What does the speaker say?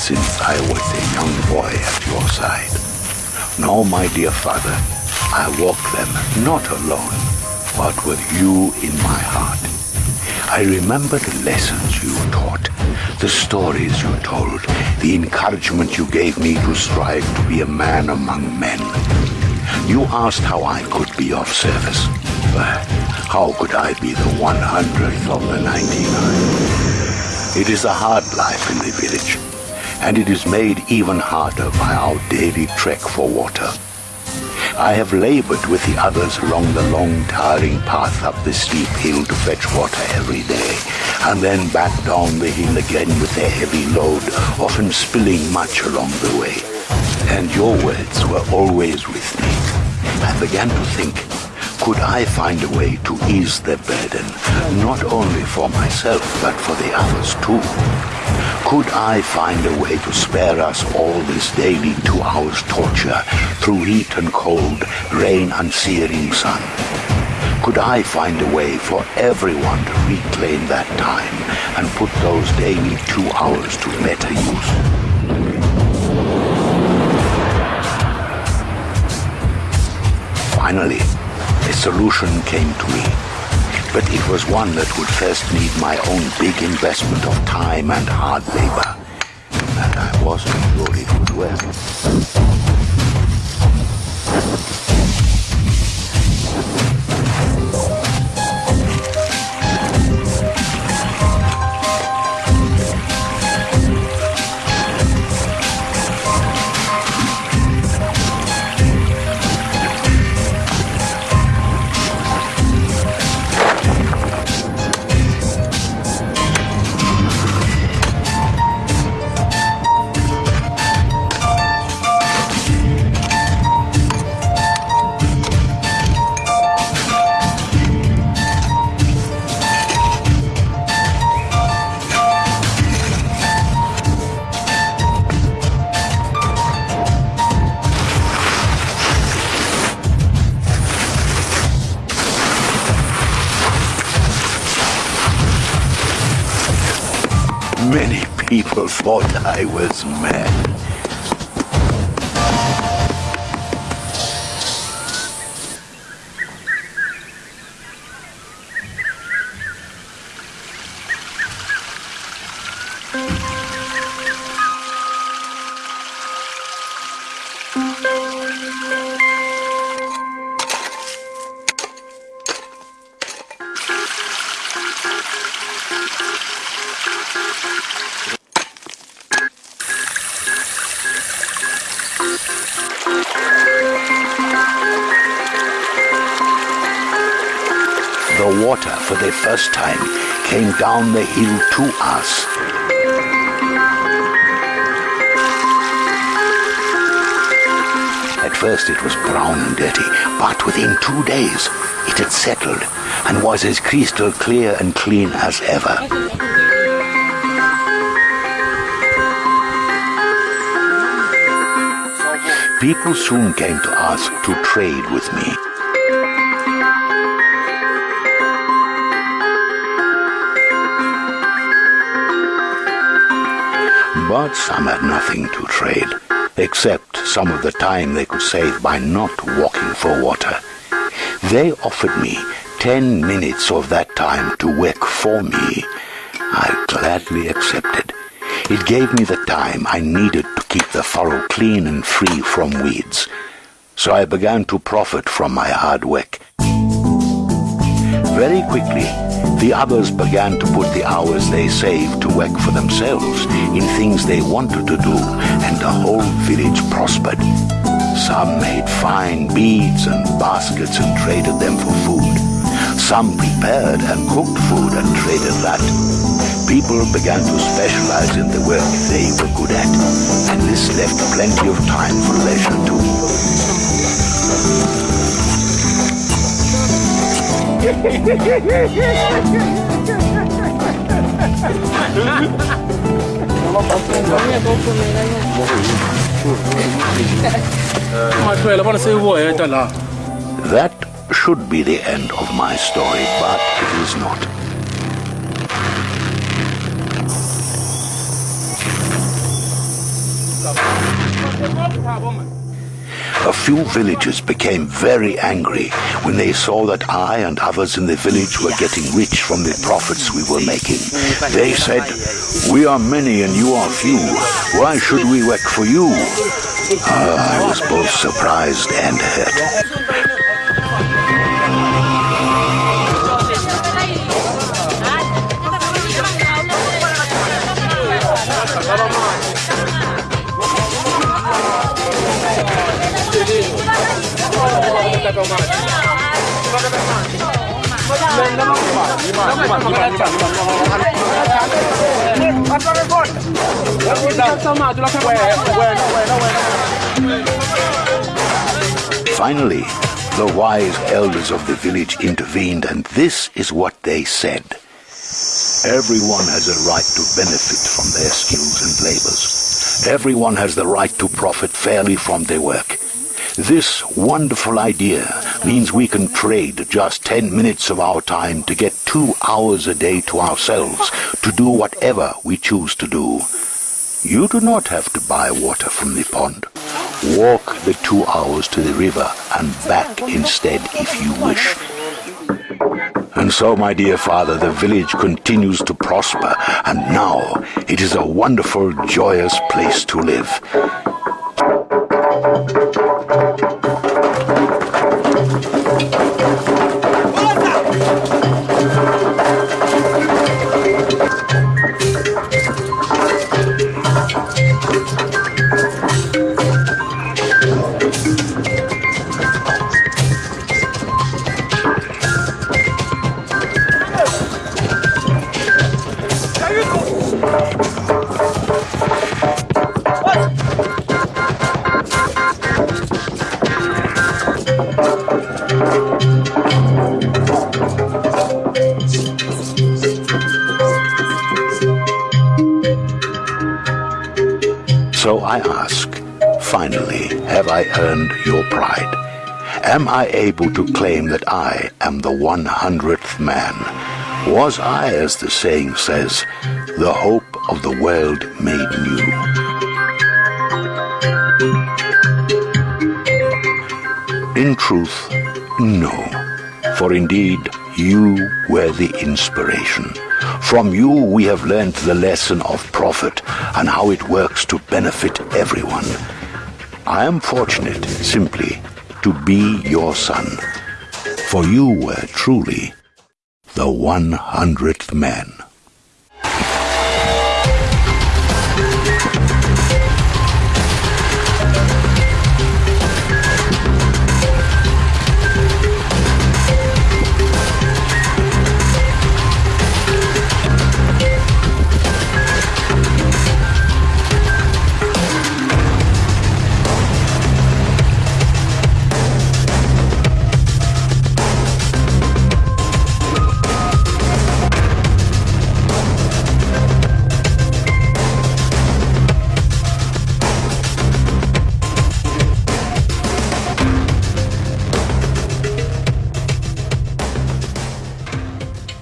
since I was a young boy at your side. Now, my dear father, I walk them not alone, but with you in my heart. I remember the lessons you taught, the stories you told, the encouragement you gave me to strive to be a man among men. You asked how I could be of service. But how could I be the 100th of the 99? It is a hard life in the village, and it is made even harder by our daily trek for water. I have labored with the others along the long, tiring path up the steep hill to fetch water every day, and then back down the hill again with a heavy load, often spilling much along the way. And your words were always with me. I began to think, could I find a way to ease their burden, not only for myself, but for the others too? Could I find a way to spare us all this daily two hours torture through heat and cold, rain and searing sun? Could I find a way for everyone to reclaim that time and put those daily two hours to better use? Finally, a solution came to me but it was one that would first need my own big investment of time and hard labor. And I wasn't sure it would work. Many people thought I was mad. Water, for the first time, came down the hill to us. At first it was brown and dirty, but within two days it had settled and was as crystal clear and clean as ever. People soon came to ask to trade with me. But some had nothing to trade, except some of the time they could save by not walking for water. They offered me ten minutes of that time to work for me. I gladly accepted. It gave me the time I needed to keep the furrow clean and free from weeds. So I began to profit from my hard work. Very quickly, the others began to put the hours they saved to work for themselves in things they wanted to do, and the whole village prospered. Some made fine beads and baskets and traded them for food. Some prepared and cooked food and traded that. People began to specialize in the work they were good at, and this left plenty of time for leisure too. That should be the end of my story, but it is not. Come on, come on. A few villagers became very angry when they saw that I and others in the village were getting rich from the profits we were making. They said, We are many and you are few. Why should we work for you? Uh, I was both surprised and hurt. Finally, the wise elders of the village intervened, and this is what they said. Everyone has a right to benefit from their skills and labors. Everyone has the right to profit fairly from their work. This wonderful idea means we can trade just 10 minutes of our time to get two hours a day to ourselves to do whatever we choose to do. You do not have to buy water from the pond. Walk the two hours to the river and back instead if you wish. And so, my dear father, the village continues to prosper, and now it is a wonderful, joyous place to live. Thank you. So I ask, finally, have I earned your pride? Am I able to claim that I am the one hundredth man? Was I, as the saying says, the hope of the world made new? In truth, no. For indeed, you were the inspiration. From you we have learnt the lesson of profit and how it works to benefit everyone. I am fortunate, simply, to be your son, for you were truly the one hundredth man.